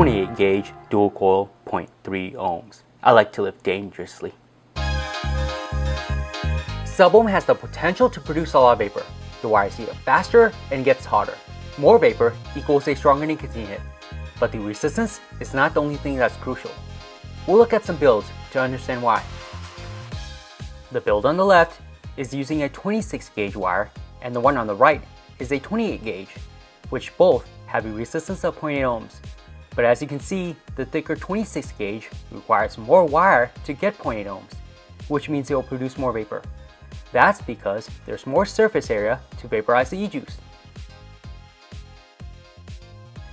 28 gauge dual coil 0.3 ohms. I like to live dangerously. Sub-ohm has the potential to produce a lot of vapor. The wire heats up faster and gets hotter. More vapor equals a stronger nicotine hit. But the resistance is not the only thing that's crucial. We'll look at some builds to understand why. The build on the left is using a 26 gauge wire and the one on the right is a 28 gauge, which both have a resistance of 0.8 ohms. But as you can see, the thicker 26 gauge requires more wire to get 0.8 ohms, which means it will produce more vapor. That's because there's more surface area to vaporize the e-juice.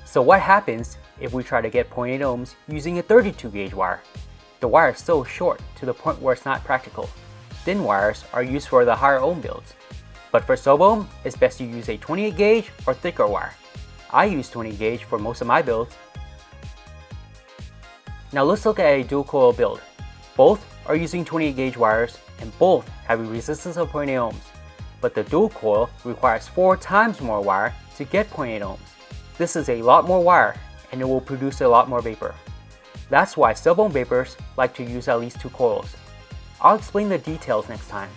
So what happens if we try to get 0.8 ohms using a 32 gauge wire? The wire is so short to the point where it's not practical. Thin wires are used for the higher ohm builds. But for sub-ohm, it's best to use a 28 gauge or thicker wire. I use 20 gauge for most of my builds. Now let's look at a dual coil build. Both are using 28 gauge wires and both have a resistance of 0.8 ohms. But the dual coil requires 4 times more wire to get 0.8 ohms. This is a lot more wire and it will produce a lot more vapor. That's why sub-ohm vapers like to use at least two coils. I'll explain the details next time.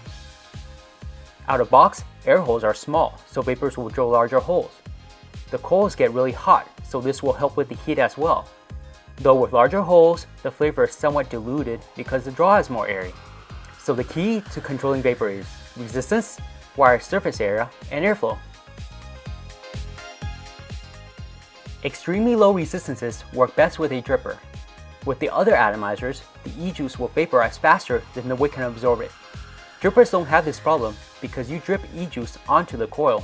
Out of box, air holes are small, so vapers will drill larger holes. The coils get really hot, so this will help with the heat as well. Though with larger holes, the flavor is somewhat diluted because the draw is more airy. So the key to controlling vapor is resistance, wire surface area, and airflow. Extremely low resistances work best with a dripper. With the other atomizers, the e-juice will vaporize faster than the wick can absorb it. Drippers don't have this problem because you drip e-juice onto the coil.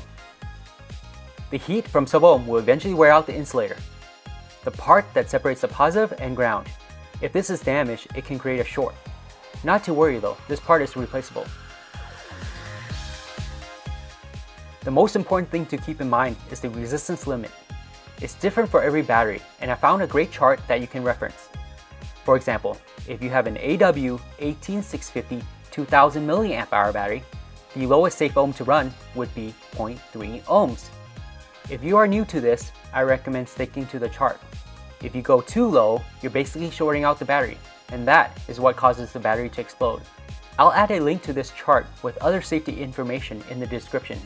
The heat from sub-ohm will eventually wear out the insulator, the part that separates the positive and ground. If this is damaged, it can create a short. Not to worry though, this part is replaceable. The most important thing to keep in mind is the resistance limit. It's different for every battery, and I found a great chart that you can reference. For example, if you have an AW18650 2000 mAh battery, the lowest safe ohm to run would be 0.3 ohms. If you are new to this, I recommend sticking to the chart. If you go too low, you're basically shorting out the battery, and that is what causes the battery to explode. I'll add a link to this chart with other safety information in the description